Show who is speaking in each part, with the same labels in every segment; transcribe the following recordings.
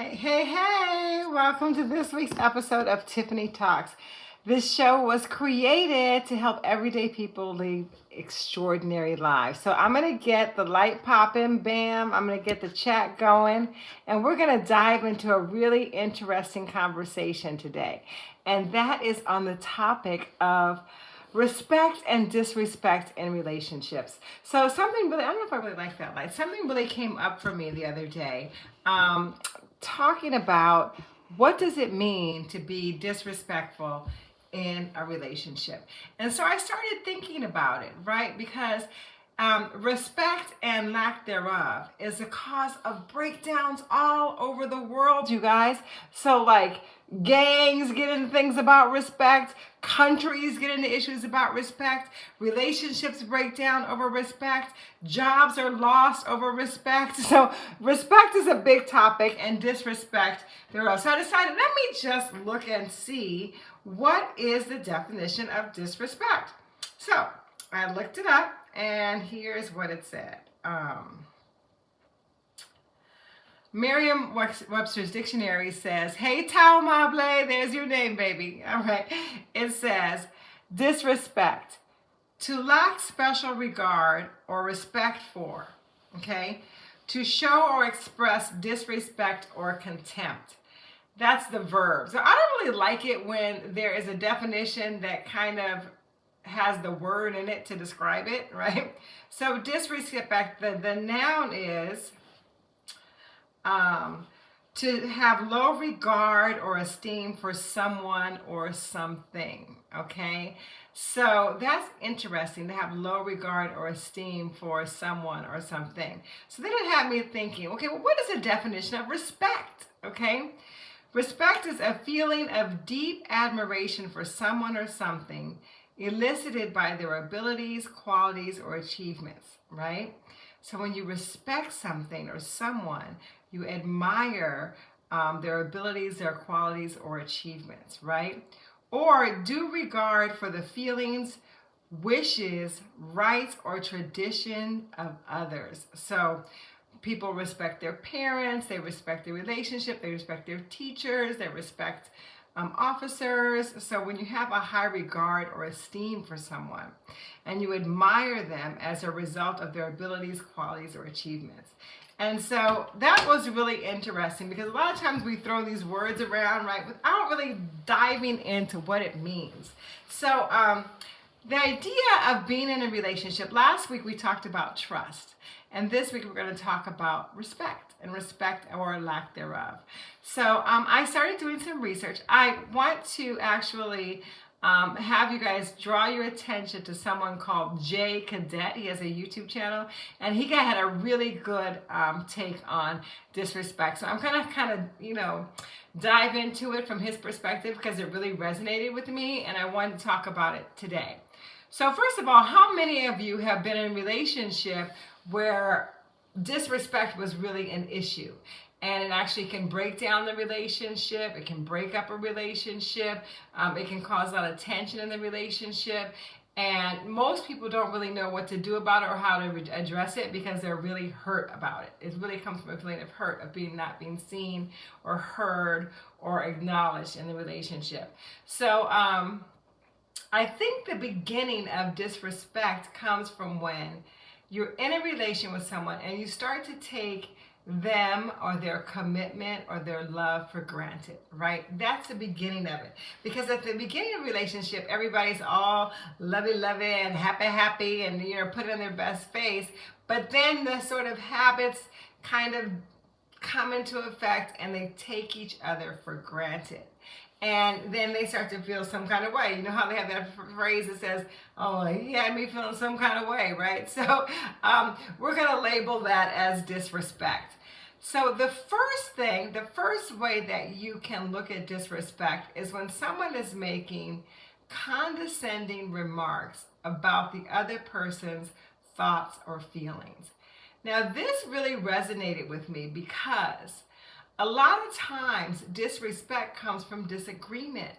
Speaker 1: Hey, hey, hey! Welcome to this week's episode of Tiffany Talks. This show was created to help everyday people live extraordinary lives. So I'm going to get the light popping, bam, I'm going to get the chat going, and we're going to dive into a really interesting conversation today. And that is on the topic of respect and disrespect in relationships. So something really, I don't know if I really like that light. Something really came up for me the other day, um, talking about what does it mean to be disrespectful in a relationship. And so I started thinking about it, right? Because um, respect and lack thereof is a cause of breakdowns all over the world, you guys. So, like, gangs get into things about respect, countries get into issues about respect, relationships break down over respect, jobs are lost over respect. So, respect is a big topic, and disrespect thereof. So, I decided let me just look and see what is the definition of disrespect. So, I looked it up and here's what it said. Um, Merriam-Webster's dictionary says, hey, Tao there's your name, baby. All right. It says, disrespect, to lack special regard or respect for, okay? To show or express disrespect or contempt. That's the verb. So I don't really like it when there is a definition that kind of has the word in it to describe it, right? So disrespect, the, the noun is um, to have low regard or esteem for someone or something, okay? So that's interesting to have low regard or esteem for someone or something. So then it had me thinking, okay, well, what is the definition of respect, okay? Respect is a feeling of deep admiration for someone or something elicited by their abilities, qualities, or achievements, right? So when you respect something or someone, you admire um, their abilities, their qualities, or achievements, right? Or due regard for the feelings, wishes, rights, or tradition of others. So people respect their parents, they respect their relationship, they respect their teachers, they respect um, officers. So when you have a high regard or esteem for someone and you admire them as a result of their abilities, qualities, or achievements. And so that was really interesting because a lot of times we throw these words around, right, without really diving into what it means. So um, the idea of being in a relationship, last week we talked about trust. And this week we're going to talk about respect and respect or lack thereof. So um, I started doing some research. I want to actually um, have you guys draw your attention to someone called Jay Cadet. He has a YouTube channel and he had a really good um, take on disrespect. So I'm kind of, kind of, you know, dive into it from his perspective because it really resonated with me and I wanted to talk about it today. So first of all, how many of you have been in a relationship where disrespect was really an issue and it actually can break down the relationship. It can break up a relationship. Um, it can cause a lot of tension in the relationship. And most people don't really know what to do about it or how to address it because they're really hurt about it. It really comes from a feeling of hurt, of being not being seen or heard or acknowledged in the relationship. So um, I think the beginning of disrespect comes from when you're in a relation with someone and you start to take them or their commitment or their love for granted, right? That's the beginning of it. Because at the beginning of relationship, everybody's all lovey-lovey and happy-happy and, you know, put on their best face. But then the sort of habits kind of come into effect and they take each other for granted and then they start to feel some kind of way. You know how they have that phrase that says, oh, he had me feeling some kind of way, right? So um, we're going to label that as disrespect. So the first thing, the first way that you can look at disrespect is when someone is making condescending remarks about the other person's thoughts or feelings. Now this really resonated with me because a lot of times disrespect comes from disagreement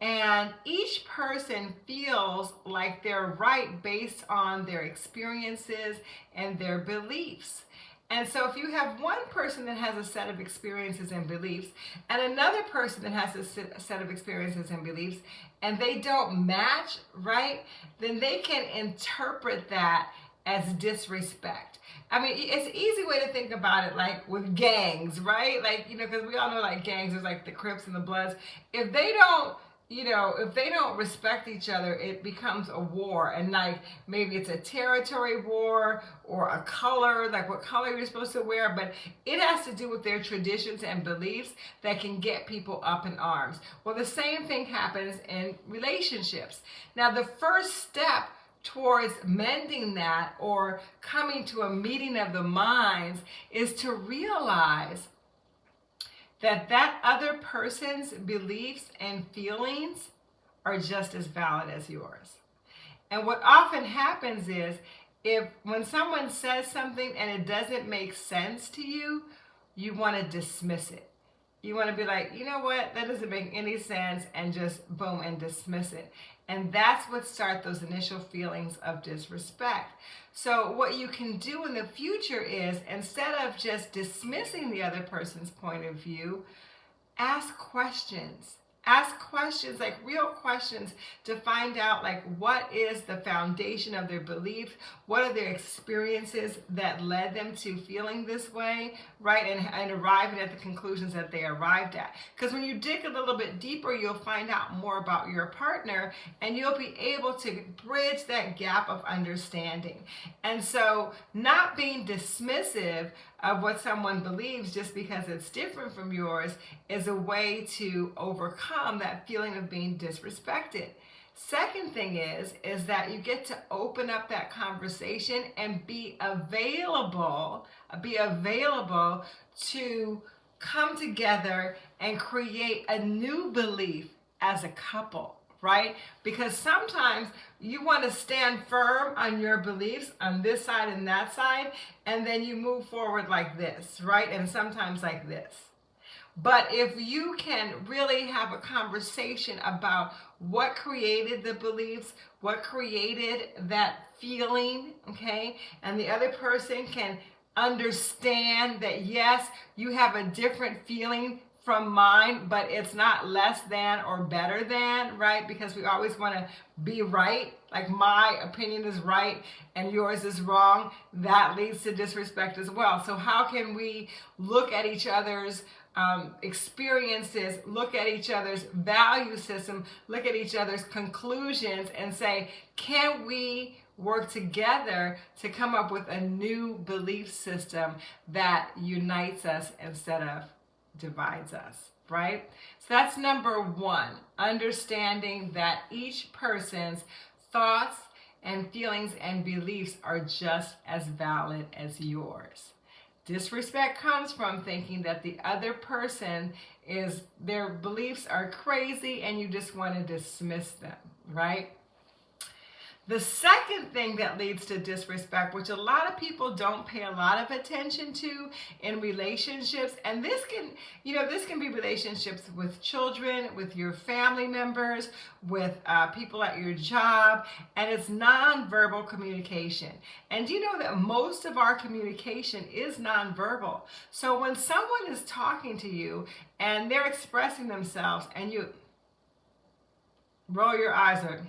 Speaker 1: and each person feels like they're right based on their experiences and their beliefs. And so if you have one person that has a set of experiences and beliefs and another person that has a set of experiences and beliefs and they don't match, right? Then they can interpret that as disrespect. I mean, it's an easy way to think about it, like with gangs, right? Like, you know, because we all know like gangs, is like the Crips and the Bloods. If they don't you know, if they don't respect each other, it becomes a war. And like maybe it's a territory war or a color, like what color you're supposed to wear, but it has to do with their traditions and beliefs that can get people up in arms. Well, the same thing happens in relationships. Now, the first step towards mending that or coming to a meeting of the minds is to realize that that other person's beliefs and feelings are just as valid as yours. And what often happens is if when someone says something and it doesn't make sense to you, you want to dismiss it. You want to be like, you know what, that doesn't make any sense, and just boom and dismiss it. And that's what starts those initial feelings of disrespect. So what you can do in the future is instead of just dismissing the other person's point of view, ask questions ask questions like real questions to find out like what is the foundation of their belief what are their experiences that led them to feeling this way right and, and arriving at the conclusions that they arrived at? Because when you dig a little bit deeper you'll find out more about your partner and you'll be able to bridge that gap of understanding. And so not being dismissive of what someone believes just because it's different from yours is a way to overcome that feeling of being disrespected. Second thing is, is that you get to open up that conversation and be available, be available to come together and create a new belief as a couple right? Because sometimes you want to stand firm on your beliefs on this side and that side, and then you move forward like this, right? And sometimes like this. But if you can really have a conversation about what created the beliefs, what created that feeling, okay, and the other person can understand that yes, you have a different feeling from mine, but it's not less than or better than, right? Because we always want to be right. Like my opinion is right and yours is wrong. That leads to disrespect as well. So how can we look at each other's um, experiences, look at each other's value system, look at each other's conclusions and say, can we work together to come up with a new belief system that unites us instead of divides us, right? So that's number one, understanding that each person's thoughts and feelings and beliefs are just as valid as yours. Disrespect comes from thinking that the other person is, their beliefs are crazy and you just want to dismiss them, right? The second thing that leads to disrespect, which a lot of people don't pay a lot of attention to in relationships, and this can, you know, this can be relationships with children, with your family members, with uh, people at your job, and it's nonverbal communication. And you know that most of our communication is nonverbal. So when someone is talking to you and they're expressing themselves and you roll your eyes or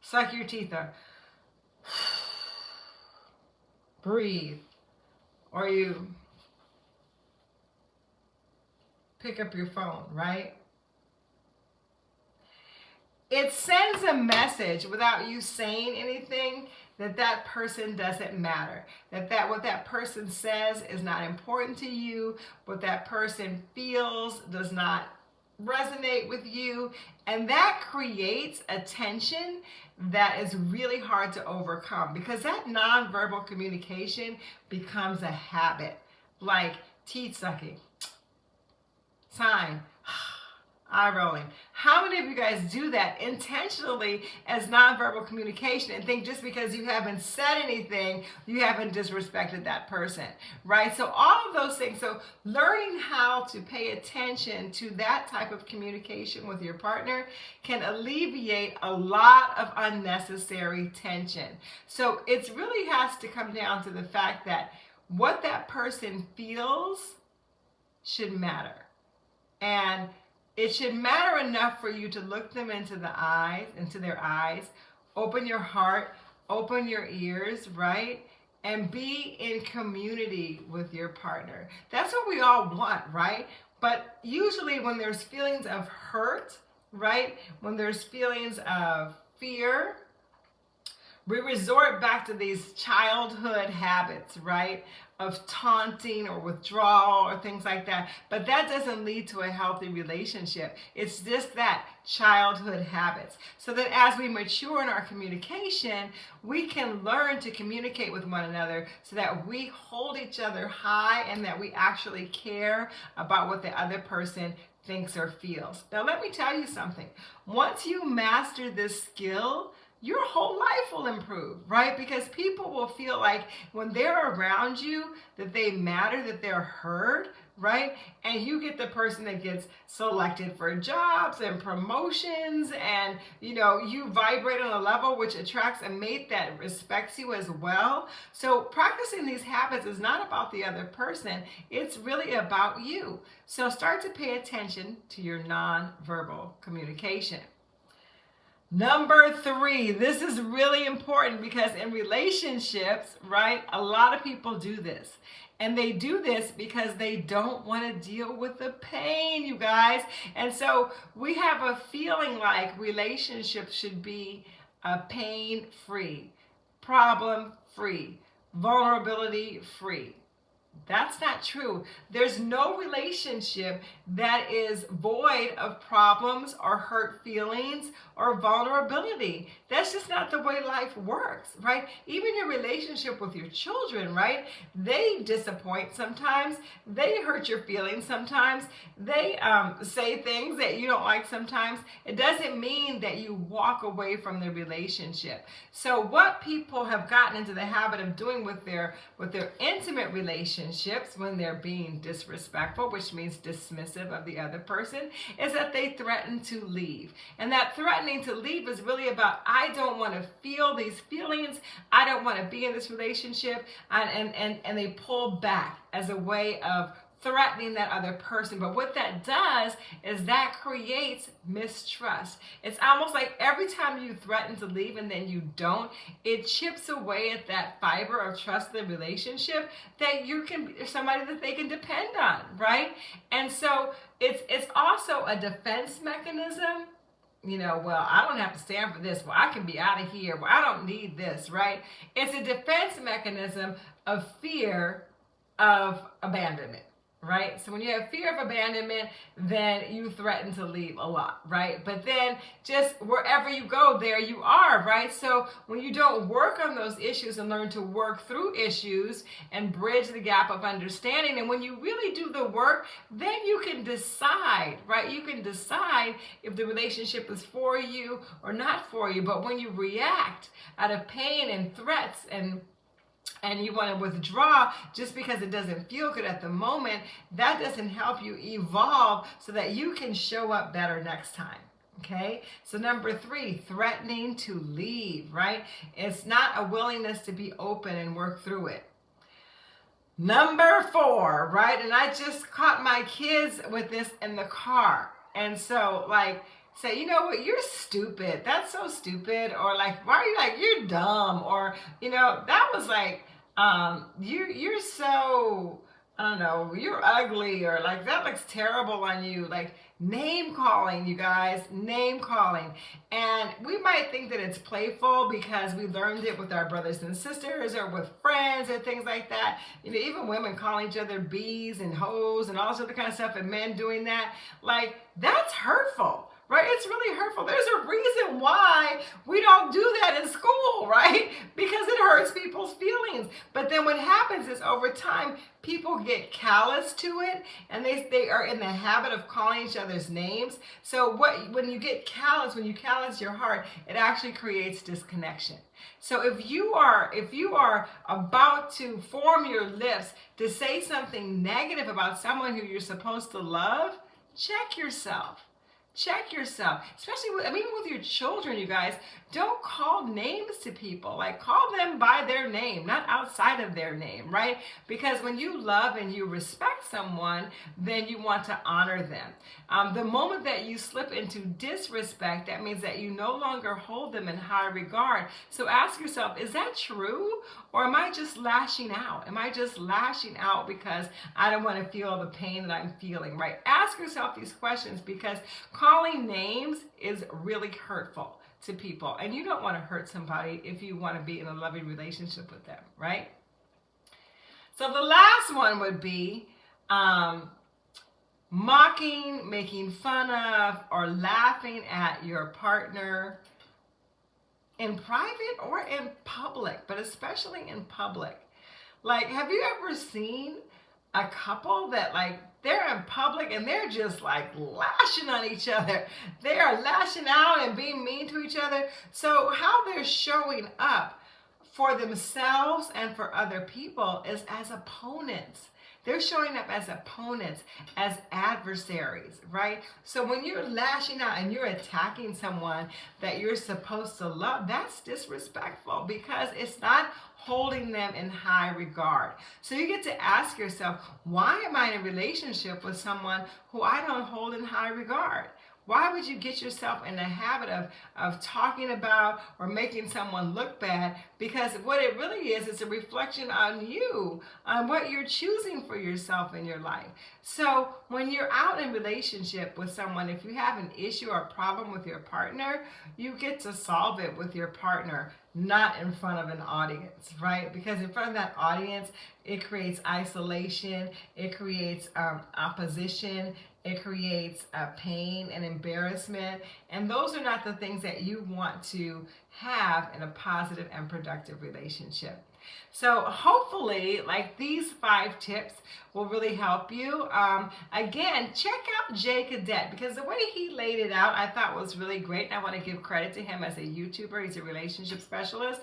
Speaker 1: Suck your teeth up. Breathe. Or you pick up your phone, right? It sends a message without you saying anything that that person doesn't matter. That that what that person says is not important to you. What that person feels does not resonate with you. And that creates a tension that is really hard to overcome because that nonverbal communication becomes a habit, like teeth sucking, sign, eye rolling. How many of you guys do that intentionally as nonverbal communication and think just because you haven't said anything, you haven't disrespected that person, right? So all of those things. So learning how to pay attention to that type of communication with your partner can alleviate a lot of unnecessary tension. So it really has to come down to the fact that what that person feels should matter. And it should matter enough for you to look them into the eyes, into their eyes, open your heart, open your ears, right? And be in community with your partner. That's what we all want, right? But usually when there's feelings of hurt, right? When there's feelings of fear, we resort back to these childhood habits, right? Of taunting or withdrawal or things like that. But that doesn't lead to a healthy relationship. It's just that childhood habits. So that as we mature in our communication, we can learn to communicate with one another so that we hold each other high and that we actually care about what the other person thinks or feels. Now, let me tell you something. Once you master this skill, your whole life will improve, right? Because people will feel like when they're around you, that they matter, that they're heard, right? And you get the person that gets selected for jobs and promotions and, you know, you vibrate on a level which attracts a mate that respects you as well. So practicing these habits is not about the other person. It's really about you. So start to pay attention to your nonverbal communication. Number three, this is really important because in relationships, right, a lot of people do this. And they do this because they don't want to deal with the pain, you guys. And so we have a feeling like relationships should be uh, pain free, problem free, vulnerability free. That's not true. There's no relationship that is void of problems or hurt feelings or vulnerability. That's just not the way life works, right? Even your relationship with your children, right? They disappoint sometimes. They hurt your feelings sometimes. They um, say things that you don't like sometimes. It doesn't mean that you walk away from the relationship. So what people have gotten into the habit of doing with their with their intimate relationship relationships when they're being disrespectful, which means dismissive of the other person, is that they threaten to leave. And that threatening to leave is really about, I don't want to feel these feelings. I don't want to be in this relationship. And, and, and, and they pull back as a way of threatening that other person. But what that does is that creates mistrust. It's almost like every time you threaten to leave and then you don't, it chips away at that fiber of trust in the relationship that you can somebody that they can depend on, right? And so it's it's also a defense mechanism you know, well, I don't have to stand for this. Well, I can be out of here. Well, I don't need this, right? It's a defense mechanism of fear of abandonment right? So when you have fear of abandonment, then you threaten to leave a lot, right? But then just wherever you go, there you are, right? So when you don't work on those issues and learn to work through issues and bridge the gap of understanding, and when you really do the work, then you can decide, right? You can decide if the relationship is for you or not for you. But when you react out of pain and threats and and you want to withdraw just because it doesn't feel good at the moment, that doesn't help you evolve so that you can show up better next time. Okay, so number three, threatening to leave, right? It's not a willingness to be open and work through it. Number four, right? And I just caught my kids with this in the car. And so, like, say, you know what, you're stupid. That's so stupid. Or like, why are you like, you're dumb. Or, you know, that was like, um, you you're so I don't know, you're ugly or like that looks terrible on you. Like name calling, you guys, name calling. And we might think that it's playful because we learned it with our brothers and sisters or with friends and things like that. You know, even women calling each other bees and hoes and all this other kind of stuff and men doing that. Like that's hurtful right? It's really hurtful. There's a reason why we don't do that in school, right? Because it hurts people's feelings. But then what happens is over time, people get callous to it and they, they are in the habit of calling each other's names. So what when you get callous, when you callous your heart, it actually creates disconnection. So if you are if you are about to form your lips to say something negative about someone who you're supposed to love, check yourself check yourself especially with, I mean, even with your children you guys. Don't call names to people. Like call them by their name not outside of their name right? Because when you love and you respect someone then you want to honor them. Um, the moment that you slip into disrespect that means that you no longer hold them in high regard. So ask yourself is that true or am I just lashing out am I just lashing out because I don't want to feel the pain that I'm feeling right ask yourself these questions because calling names is really hurtful to people. And you don't want to hurt somebody if you want to be in a loving relationship with them, right? So the last one would be um, mocking, making fun of, or laughing at your partner in private or in public, but especially in public. Like, have you ever seen a couple that like they're in public and they're just like lashing on each other. They are lashing out and being mean to each other. So how they're showing up for themselves and for other people is as opponents. They're showing up as opponents, as adversaries, right? So when you're lashing out and you're attacking someone that you're supposed to love, that's disrespectful because it's not holding them in high regard. So you get to ask yourself, why am I in a relationship with someone who I don't hold in high regard? Why would you get yourself in the habit of, of talking about or making someone look bad? Because what it really is, it's a reflection on you, on what you're choosing for yourself in your life. So when you're out in relationship with someone, if you have an issue or problem with your partner, you get to solve it with your partner not in front of an audience, right? Because in front of that audience, it creates isolation, it creates um, opposition, it creates uh, pain and embarrassment. And those are not the things that you want to have in a positive and productive relationship. So hopefully, like these five tips will really help you. Um, again, check out Jay Cadet because the way he laid it out, I thought was really great. And I want to give credit to him as a YouTuber. He's a relationship specialist.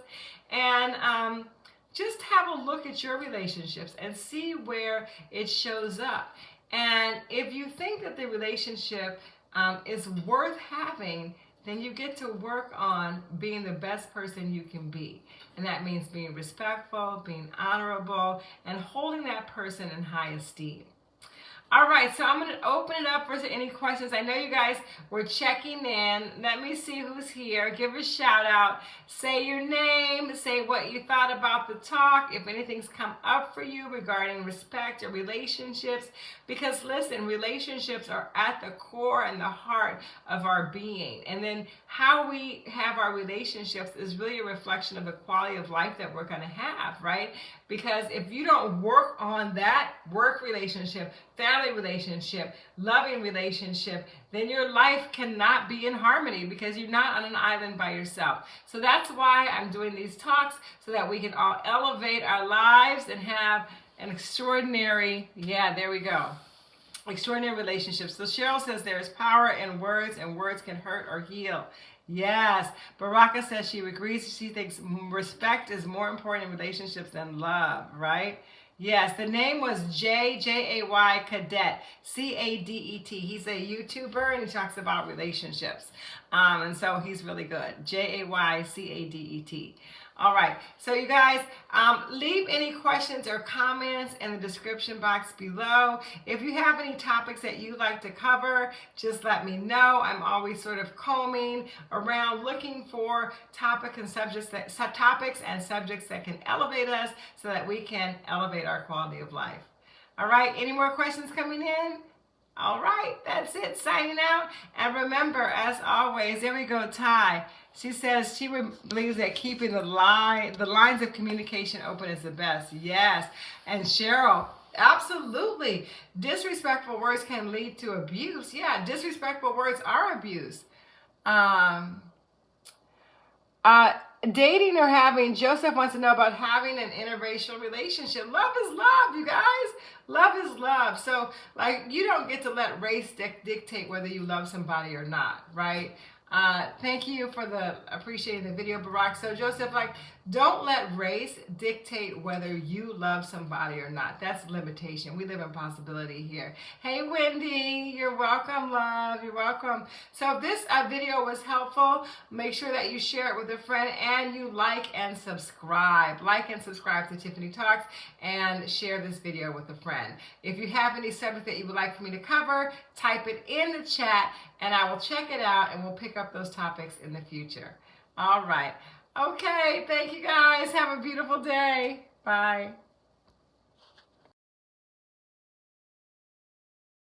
Speaker 1: And um, just have a look at your relationships and see where it shows up. And if you think that the relationship um, is worth having, then you get to work on being the best person you can be. And that means being respectful, being honorable, and holding that person in high esteem. All right, so I'm to open it up for any questions. I know you guys were checking in. Let me see who's here. Give a shout out. Say your name. Say what you thought about the talk. If anything's come up for you regarding respect or relationships. Because listen, relationships are at the core and the heart of our being. And then how we have our relationships is really a reflection of the quality of life that we're to have, right? Because if you don't work on that work relationship, family relationship, loving relationship, then your life cannot be in harmony because you're not on an island by yourself. So that's why I'm doing these talks so that we can all elevate our lives and have an extraordinary, yeah, there we go. Extraordinary relationships. So Cheryl says there's power in words and words can hurt or heal. Yes. Baraka says she agrees. She thinks respect is more important in relationships than love, right? Yes, the name was J J A Y Cadet C A D E T. He's a YouTuber and he talks about relationships, um, and so he's really good. J A Y C A D E T. All right, so you guys, um, leave any questions or comments in the description box below. If you have any topics that you'd like to cover, just let me know. I'm always sort of combing around looking for topic and subjects that, topics and subjects that can elevate us so that we can elevate our quality of life. All right, any more questions coming in? All right, that's it, signing out. And remember, as always, there we go, Ty. She says she believes that keeping the line, the lines of communication open is the best. Yes. And Cheryl, absolutely. Disrespectful words can lead to abuse. Yeah, disrespectful words are abuse. Um, uh, dating or having, Joseph wants to know about having an interracial relationship. Love is love, you guys. Love is love. So, like, you don't get to let race dictate whether you love somebody or not, right? Uh, thank you for the appreciating the video, Barack. So Joseph, like, don't let race dictate whether you love somebody or not. That's limitation. We live in possibility here. Hey, Wendy, you're welcome, love. You're welcome. So if this uh, video was helpful, make sure that you share it with a friend and you like and subscribe. Like and subscribe to Tiffany Talks and share this video with a friend. If you have any subject that you would like for me to cover, type it in the chat and I will check it out and we'll pick up those topics in the future. All right. Okay, thank you guys. Have a beautiful day. Bye.